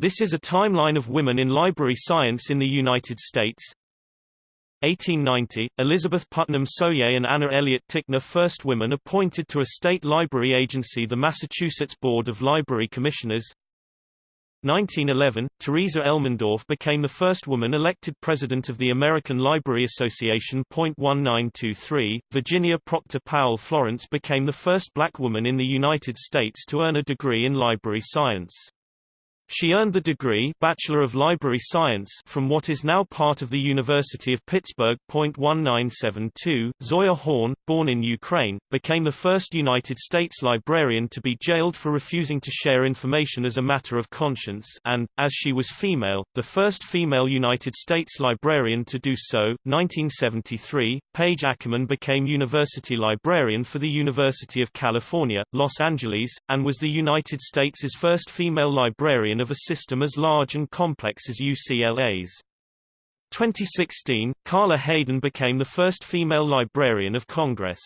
This is a timeline of women in library science in the United States. 1890, Elizabeth Putnam Sohier and Anna Eliot Ticknor first women appointed to a state library agency the Massachusetts Board of Library Commissioners 1911, Theresa Elmendorf became the first woman elected president of the American Library Association. 1923, Virginia Proctor Powell Florence became the first black woman in the United States to earn a degree in library science. She earned the degree Bachelor of Library Science from what is now part of the University of Pittsburgh. 1972, Zoia Horn, born in Ukraine, became the first United States librarian to be jailed for refusing to share information as a matter of conscience and, as she was female, the first female United States librarian to do so. 1973, Page Ackerman became university librarian for the University of California, Los Angeles, and was the United States' first female librarian of a system as large and complex as UCLA's. 2016, Carla Hayden became the first female Librarian of Congress.